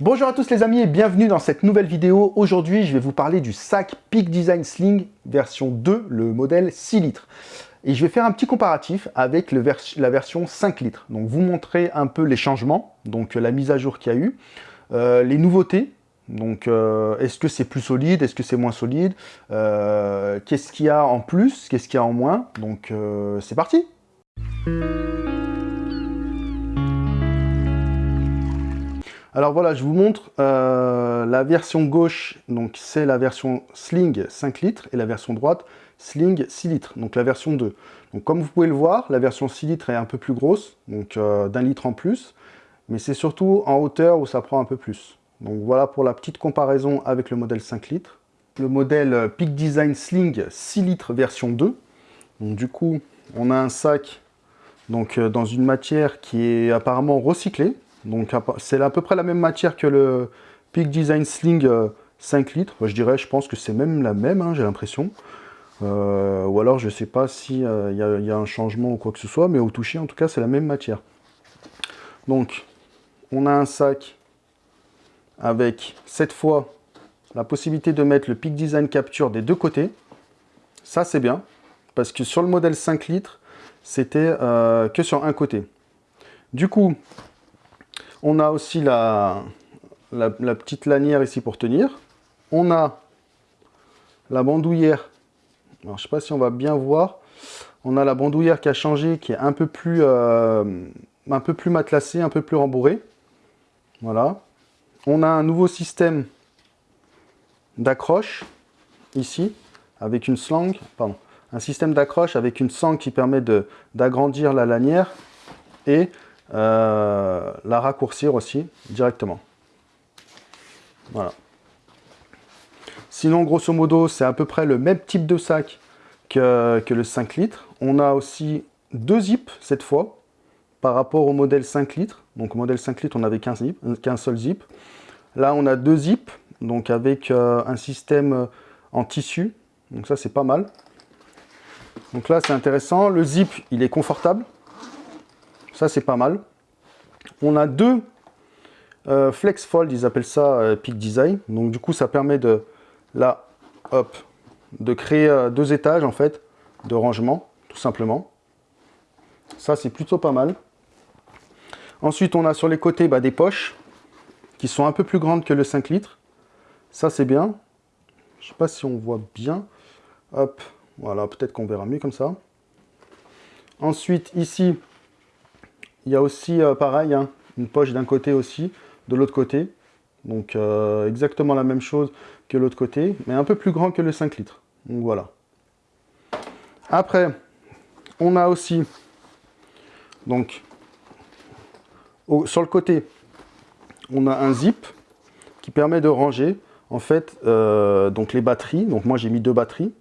Bonjour à tous les amis et bienvenue dans cette nouvelle vidéo. Aujourd'hui, je vais vous parler du sac Peak Design Sling version 2, le modèle 6 litres. Et je vais faire un petit comparatif avec la version 5 litres. Donc vous montrer un peu les changements, donc la mise à jour qu'il y a eu, euh, les nouveautés, donc euh, est-ce que c'est plus solide, est-ce que c'est moins solide, euh, qu'est-ce qu'il y a en plus, qu'est-ce qu'il y a en moins? Donc c'est parti Alors voilà, je vous montre euh, la version gauche, donc c'est la version Sling 5 litres, et la version droite, Sling 6 litres, donc la version 2. Donc comme vous pouvez le voir, la version 6 litres est un peu plus grosse, donc euh, d'un litre en plus, mais c'est surtout en hauteur où ça prend un peu plus. Donc voilà pour la petite comparaison avec le modèle 5 litres. Le modèle Peak Design Sling 6 litres version 2. Donc du coup, on a un sac donc, euh, dans une matière qui est apparemment recyclée, donc c'est à peu près la même matière que le Peak Design Sling 5 euh, litres. je dirais, je pense que c'est même la même, hein, j'ai l'impression. Euh, ou alors je ne sais pas s'il euh, y, a un changement ou quoi que ce soit, mais au toucher en tout cas c'est la même matière. Donc on a un sac avec cette fois la possibilité de mettre le Peak Design Capture des deux côtés. Ça c'est bien, parce que sur le modèle 5 litres, c'était que sur un côté. Du coup, on a aussi la, petite lanière ici pour tenir. On a la bandoulière. Je ne sais pas si on va bien voir. On a la bandoulière qui a changé, qui est un peu plus, euh, matelassée, un peu plus rembourrée. Voilà. On a un nouveau système d'accroche ici, avec une slang, pardon, un système d'accroche avec une sangle qui permet d'agrandir la lanière et euh, la raccourcir aussi directement. Voilà. Sinon, grosso modo, c'est à peu près le même type de sac que, le 5 litres. On a aussi deux zips cette fois, par rapport au modèle 5 litres. Donc au modèle 5 litres, on avait qu'un seul zip. Là, on a deux zips, donc avec euh, un système euh, en tissu. Donc ça, c'est pas mal. Donc là, c'est intéressant. Le zip, il est confortable. Ça, c'est pas mal. On a deux euh, flex fold, ils appellent ça euh, Peak Design. Donc du coup, ça permet de, là, hop, de créer euh, deux étages, en fait, de rangement, tout simplement. Ça, c'est plutôt pas mal. Ensuite, on a sur les côtés bah, des poches qui sont un peu plus grandes que le 5 litres. Ça, c'est bien. Je sais pas si on voit bien. Hop, voilà, peut-être qu'on verra mieux comme ça. Ensuite, ici, il y a aussi, euh, pareil, hein, une poche d'un côté aussi, de l'autre côté. Donc euh, exactement la même chose que l'autre côté, mais un peu plus grand que le 5 litres. Donc voilà. Après, on a aussi, donc, sur le côté, on a un zip qui permet de ranger, en fait, euh, donc les batteries. Donc moi, j'ai mis deux batteries.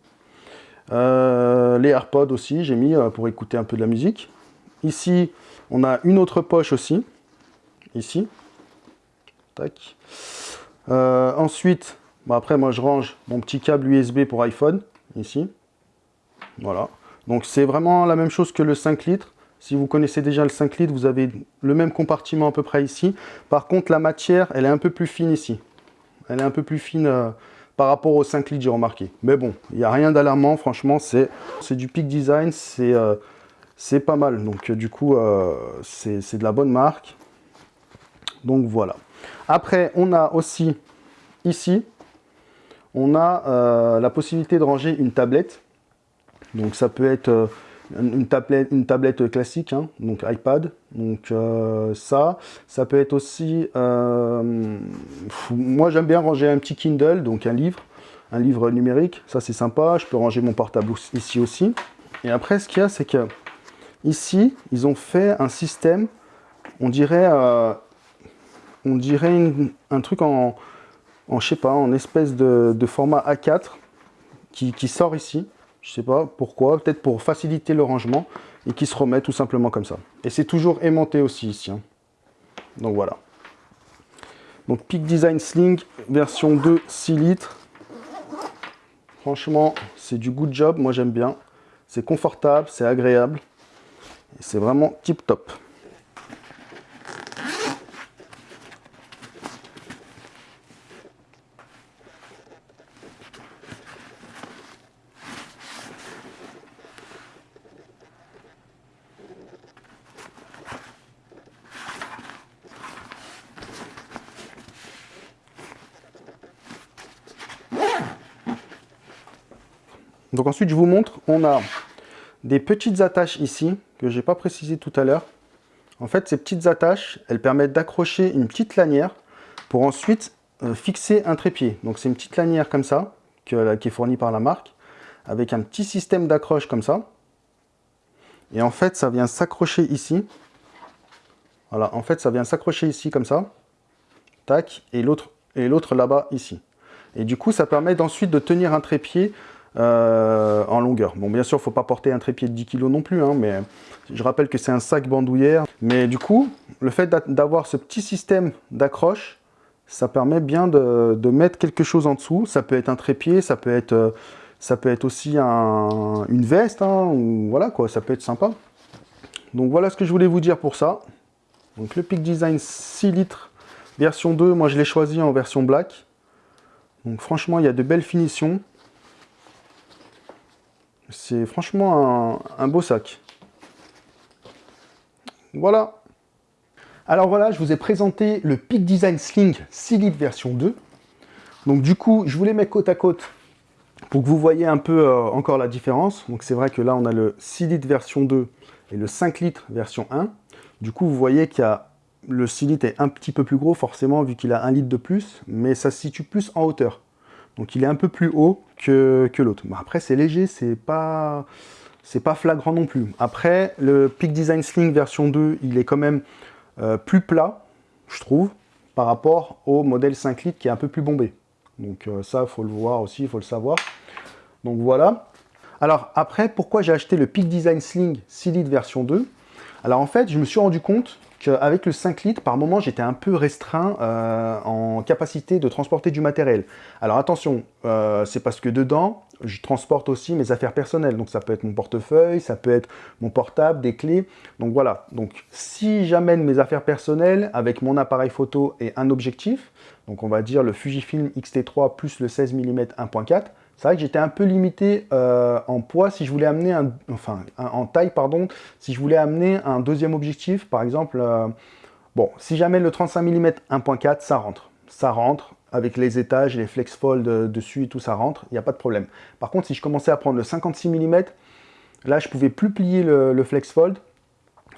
les AirPods aussi, j'ai mis pour écouter un peu de la musique. Ici, on a une autre poche aussi, ici. Tac. Euh, ensuite, après moi je range mon petit câble USB pour iPhone, ici. Voilà. Donc c'est vraiment la même chose que le 5 litres. Si vous connaissez déjà le 5 litres, vous avez le même compartiment à peu près ici. Par contre, la matière, elle est un peu plus fine ici. Elle est un peu plus fine euh, par rapport au 5 litres, j'ai remarqué. Mais bon, il n'y a rien d'alarmant, franchement, c'est du Peak Design, c'est euh, c'est pas mal. Donc euh, du coup, euh, c'est de la bonne marque. Donc voilà. Après, on a aussi ici, on a euh, la possibilité de ranger une tablette. Donc ça peut être une tablette, classique, hein, donc iPad. Donc ça, ça peut être aussi... moi j'aime bien ranger un petit Kindle, donc un livre, un livre numérique. Ça c'est sympa. Je peux ranger mon portable ici aussi. Et après, ce qu'il y a, c'est que Ici, ils ont fait un système, on dirait, euh, on dirait un truc en, en, je sais pas, en espèce de, format A4 qui, sort ici. Je sais pas pourquoi, peut-être pour faciliter le rangement et qui se remet tout simplement comme ça. Et c'est toujours aimanté aussi ici. Hein. Donc voilà. Donc Peak Design Sling version 2 6 litres. Franchement, c'est du good job, moi j'aime bien. C'est confortable, c'est agréable c'est vraiment tip top. Donc ensuite, je vous montre, on a des petites attaches ici que je n'ai pas précisé tout à l'heure. En fait, ces petites attaches, elles permettent d'accrocher une petite lanière pour ensuite euh, fixer un trépied. Donc c'est une petite lanière comme ça, qui est fournie par la marque, avec un petit système d'accroche comme ça. Et en fait, ça vient s'accrocher ici. Voilà, en fait, ça vient s'accrocher ici comme ça. Tac, et l'autre là-bas ici. Et du coup, ça permet ensuite de tenir un trépied euh, en longueur. Bon, bien sûr, il ne faut pas porter un trépied de 10 kg non plus, hein, mais je rappelle que c'est un sac bandoulière. Mais du coup, le fait d'avoir ce petit système d'accroche, ça permet bien de, mettre quelque chose en dessous. Ça peut être un trépied, ça peut être, euh, ça peut être aussi une veste, hein, ou voilà quoi, ça peut être sympa. Donc voilà ce que je voulais vous dire pour ça. Donc le Peak Design 6 litres version 2, moi je l'ai choisi en version black. Donc franchement, il y a de belles finitions. C'est franchement un, beau sac. Voilà. Alors voilà, je vous ai présenté le Peak Design Sling 6 litres version 2. Donc du coup, je vous les mets côte à côte pour que vous voyez un peu euh, encore la différence. Donc c'est vrai que là, on a le 6 litres version 2 et le 5 litres version 1. Du coup, vous voyez qu'il y a le 6 litres est un petit peu plus gros, forcément, vu qu'il a un litre de plus, mais ça se situe plus en hauteur. Donc il est un peu plus haut que, l'autre. après, c'est léger, c'est pas, pas flagrant non plus. Après, le Peak Design Sling version 2, il est quand même euh, plus plat, je trouve, par rapport au modèle 5 litres qui est un peu plus bombé. Donc euh, ça, il faut le voir aussi, il faut le savoir. Donc voilà. Alors après, pourquoi j'ai acheté le Peak Design Sling 6 litres version 2 Alors en fait, je me suis rendu compte avec le 5 litres, par moment, j'étais un peu restreint euh, en capacité de transporter du matériel. Alors attention, euh, c'est parce que dedans, je transporte aussi mes affaires personnelles. Donc ça peut être mon portefeuille, ça peut être mon portable, des clés. Donc voilà, donc si j'amène mes affaires personnelles avec mon appareil photo et un objectif, donc on va dire le Fujifilm X-T3 plus le 16 mm 1.4, c'est vrai que j'étais un peu limité euh, en poids si je voulais amener un, enfin en taille pardon, si je voulais amener un deuxième objectif, par exemple, euh, bon, si j'amène le 35 mm 1.4, ça rentre, ça rentre avec les étages, les flex fold euh, dessus et tout, ça rentre, il n'y a pas de problème. Par contre, si je commençais à prendre le 56 mm, là, je pouvais plus plier le, flex fold,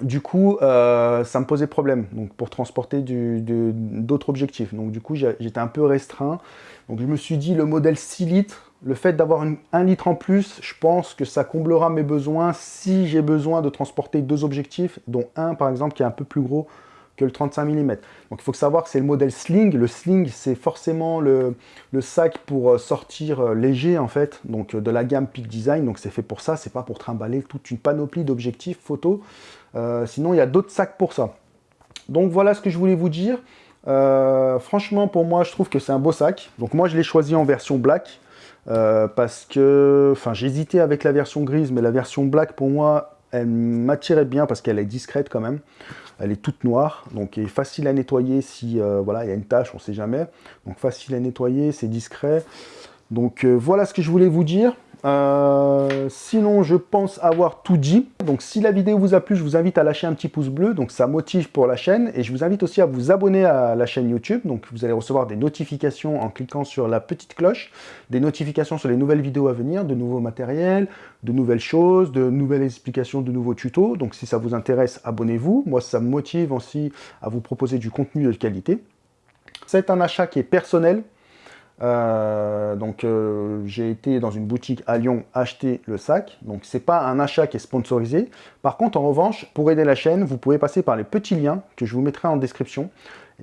du coup, ça me posait problème donc, pour transporter d'autres objectifs. Donc du coup, j'étais un peu restreint. Donc je me suis dit, le modèle 6 litres, le fait d'avoir un litre en plus, je pense que ça comblera mes besoins si j'ai besoin de transporter deux objectifs, dont un par exemple qui est un peu plus gros que le 35 mm. Donc il faut savoir que c'est le modèle Sling. Le Sling, c'est forcément le, sac pour euh, sortir euh, léger en fait, donc euh, de la gamme Peak Design. Donc c'est fait pour ça, c'est pas pour trimballer toute une panoplie d'objectifs photo. sinon, il y a d'autres sacs pour ça. Donc voilà ce que je voulais vous dire. franchement, pour moi, je trouve que c'est un beau sac. Donc moi, je l'ai choisi en version black. Euh, parce que, enfin, j'hésitais avec la version grise, mais la version black, pour moi, elle m'attirait bien parce qu'elle est discrète quand même. Elle est toute noire, donc est facile à nettoyer si, euh, voilà, il y a une tâche, on sait jamais. Donc facile à nettoyer, c'est discret. Donc euh, voilà ce que je voulais vous dire. Euh, sinon, je pense avoir tout dit. Donc, si la vidéo vous a plu, je vous invite à lâcher un petit pouce bleu. Donc, ça motive pour la chaîne. Et je vous invite aussi à vous abonner à la chaîne YouTube. Donc, vous allez recevoir des notifications en cliquant sur la petite cloche. Des notifications sur les nouvelles vidéos à venir, de nouveaux matériels, de nouvelles choses, de nouvelles explications, de nouveaux tutos. Donc, si ça vous intéresse, abonnez-vous. Moi, ça me motive aussi à vous proposer du contenu de qualité. C'est un achat qui est personnel. Euh, donc euh, j'ai été dans une boutique à Lyon acheter le sac, donc c'est pas un achat qui est sponsorisé. Par contre en revanche, pour aider la chaîne, vous pouvez passer par les petits liens que je vous mettrai en description.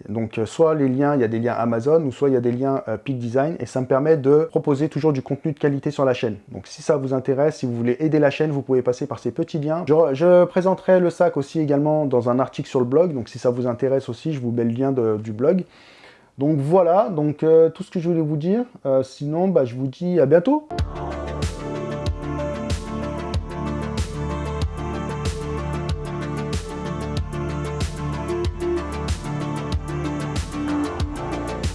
Donc euh, soit les liens, il y a des liens Amazon, ou soit il y a des liens Peak Design, et ça me permet de proposer toujours du contenu de qualité sur la chaîne. Donc si ça vous intéresse, si vous voulez aider la chaîne, vous pouvez passer par ces petits liens. Je, je présenterai le sac aussi également dans un article sur le blog, donc si ça vous intéresse aussi, je vous mets le lien du blog. Donc voilà, donc euh, tout ce que je voulais vous dire. Euh, sinon, bah, je vous dis à bientôt